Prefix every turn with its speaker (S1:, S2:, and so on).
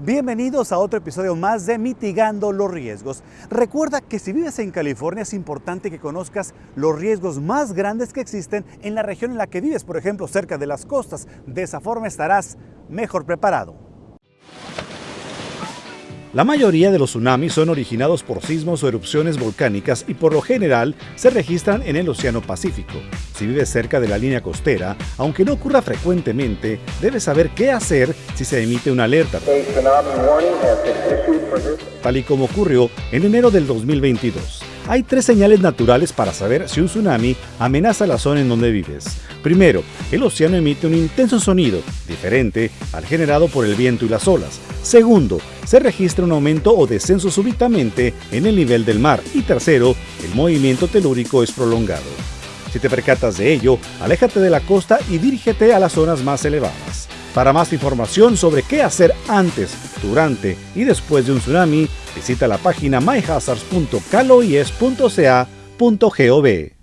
S1: Bienvenidos a otro episodio más de Mitigando los Riesgos. Recuerda que si vives en California es importante que conozcas los riesgos más grandes que existen en la región en la que vives, por ejemplo, cerca de las costas. De esa forma estarás mejor preparado. La mayoría de los tsunamis son originados por sismos o erupciones volcánicas y por lo general se registran en el Océano Pacífico. Si vives cerca de la línea costera, aunque no ocurra frecuentemente, debes saber qué hacer si se emite una alerta, tal y como ocurrió en enero del 2022. Hay tres señales naturales para saber si un tsunami amenaza la zona en donde vives. Primero, el océano emite un intenso sonido, diferente al generado por el viento y las olas. Segundo, se registra un aumento o descenso súbitamente en el nivel del mar. Y tercero, el movimiento telúrico es prolongado. Si te percatas de ello, aléjate de la costa y dirígete a las zonas más elevadas. Para más información sobre qué hacer antes, durante y después de un tsunami, visita la página myhazards.caloies.ca.gov.